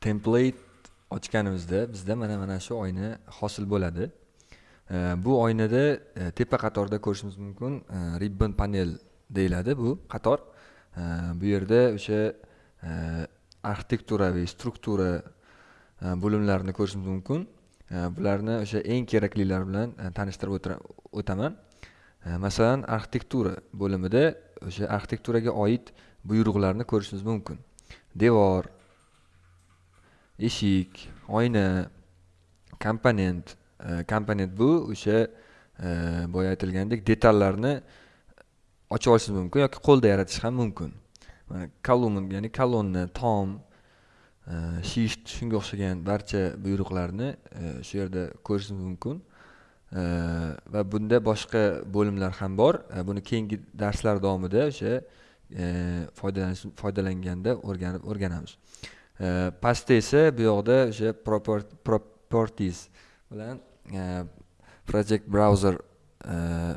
template ochganimizda bizda mana mana shu oyna hosil bo'ladi. E, bu oynada e, tepa qatorda ko'rishimiz mumkin e, ribbon panel deyiladi bu qator. Bu yerda o'sha arxitektura arxitekturaviy struktura bo'limlarini ko'rishimiz mumkin. Bularni o'sha eng keraklilari bilan tanishtirib o'taman. Masalan arxitektura bo'limida o'sha arxitekturaga oid buyruqlarni ko'rishimiz mumkin. Devor eshik oyna komponent e, komponent bu o'sha e, boya aytilgandek detallarni ochib olishingiz mumkin yoki qo'lda yaratish ham mumkin. Kolumn ya'ni kolonna tom e, shift shunga o'xshagan barcha buyruqlarni e, shu yerda ko'rishingiz mumkin. Va bunda boshqa bo'limlar ham bor. Buni keyingi darslar davomida o'sha foydalanganda o'rganib o'rganamiz. Pastda esa bu yoqda o'sha properties bilan project browser э,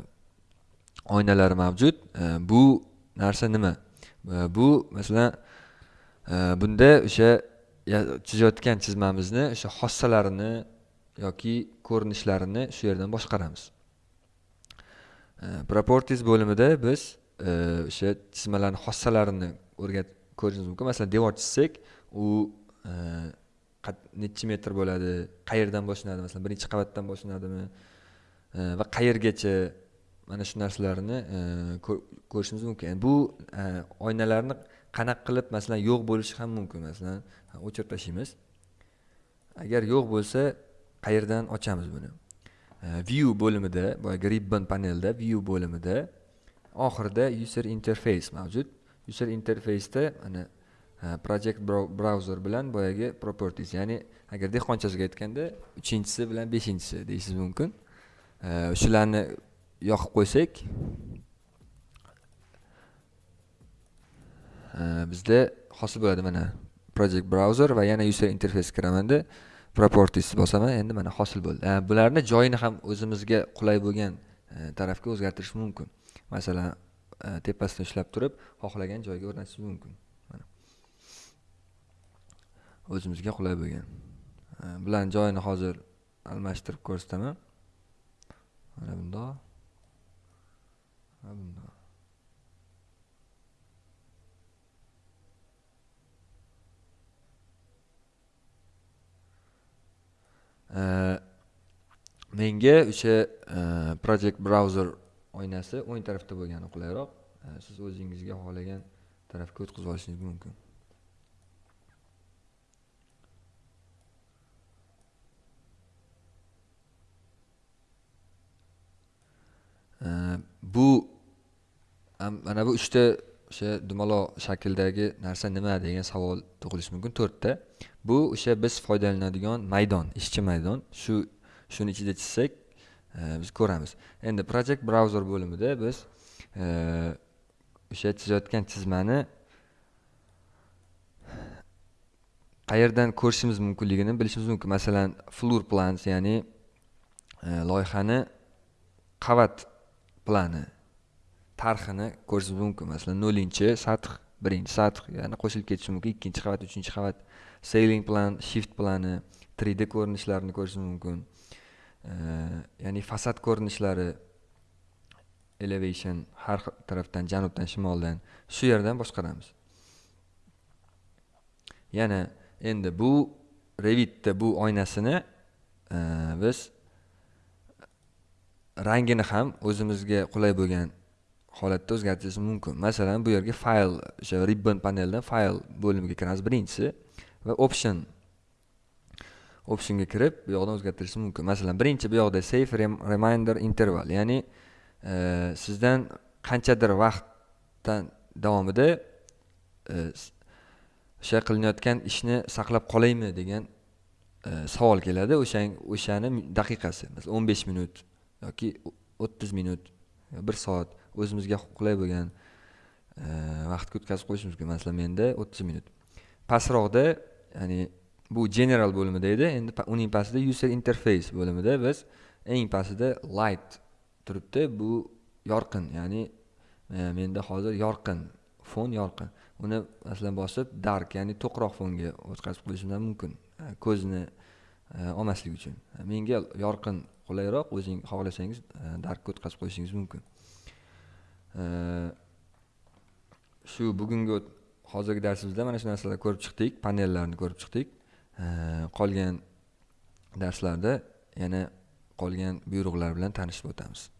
oynalari mavjud. Э, bu narsa nima? Э, bu masalan bunda o'sha chizayotgan chizmamizni o'sha xossalarini yoki ko'rinishlarini shu yerdan boshqaramiz. Properties bo'limida biz o'sha chizmalarni xossalarini o'rgatib ko'rishimiz mumkin. Masalan devor chizsak u e, nechi metr bo'ladi? Qayerdan boshlanadi? Masalan birinchi qavatdan boshlanadimi? E, va qayergacha? Mana shu narsalarni e, ko'rishimiz mumkin. Bu oynalarni qanaqa qilib masalan yo'q bo'lishi ham mumkin. Masalan o'chirib tashlaymiz agar yo'q bo'lsa qayerdan ochamiz buni? View bo'limida boyagi ribbon panelda view bo'limida oxirida user interface mavjud. User interfaceda mana E, project browser bilan boyagi properties ya'ni agar dehqonchasiga aytganda uchinchisi bilan beshinchisi deyishingiz mumkin. E, shularni yoqib qo'ysak. E, bizda hosil bo'ladi mana project browser va yana user interface kiramanda. Properties bosaman endi mana hosil bo'ldi. Bularni joyini ham o'zimizga qulay bo'lgan tarafga o'zgartirish mumkin. Masalan tepasidan ushlab turib xohlagan joyga o'rnatish mumkin. O'zimizga qulay bo'lgan. Bularni joyini hozir almashtirib ko'rsataman. Mana bundoq mana bundoq menga o'sha e, project browser oynasi o'ng tarafda bo'lgani qulayroq. Siz o'zingizga xohlagan tarafga o'tkazib olishingiz mumkin. Bu mana bu uchta o'sha dumaloq shakldagi narsa nima degan savol tug'ilishi mumkin. To'rtta. Bu o'sha biz foydalanadigan maydon ishchi maydon. Shu shuni ichida chizsak e, biz ko'ramiz. Endi project browser bo'limida biz e, o'sha chizayotgan chizmani qayerdan ko'rishimiz mumkinligini bilishimiz mumkin. Masalan floor plans ya'ni e, loyihani qavat plani. Tarxini ko'rishimiz mumkin masalan nollinchi sath birinchi sath ya'ni qo'shilib ketishi mumkin ikkinchi qavat uchinchi qavat. Sailing plan shift plani 3d ko'rinishlarini ko'rishingiz mumkin ya'ni fasad ko'rinishlari elevation har tarafdan janubdan shimoldan shu yerdan boshqaramiz. Yana endi bu revitda bu oynasini biz rangini ham o'zimizga qulay bo'lgan holatda o'zgartirish mumkin. Masalan bu yerga fayl o'sha ribbon paneldan fayl bo'limiga kiramiz birinchisi va option. Optionga kirib bu yoqdan o'zgartirish mumkin. Masalan birinchi bu yoqda save reminder interval ya'ni e, sizdan qanchadir vaqtdan davomida e, o'sha qilinayotgan ishni saqlab qolaymi degan e, savol keladi. O'sha o'shani daqiqasi masalan o'n besh minut yoki o'ttiz minut bir soat o'zimizga qulay bo'lgan e, vaqtga o'tkazib qo'yishimiz mumkin. Masalan menda o'ttiz minut. Pastroqda ya'ni bu general bo'limida edi endi uning pastida user interface bo'limida biz eng pastida light turibdi. Bu yorqin ya'ni e, menda hozir yorqin fon yorqin. Uni masalan bosib dark ya'ni to'qroq fonga o'tkazib qo'yishim ham mumkin e, ko'zni olmaslik uchun. Menga yorqin qulayroq o'zing xohlasangiz e, darkka o'tkazib qo'yishingiz mumkin. E, shu bugungi hozirgi darsimizda mana shu narsalarni ko'rib chiqdik panellarni ko'rib chiqdik. E, qolgan darslarda yana qolgan buyruqlar bilan tanishib o'tamiz.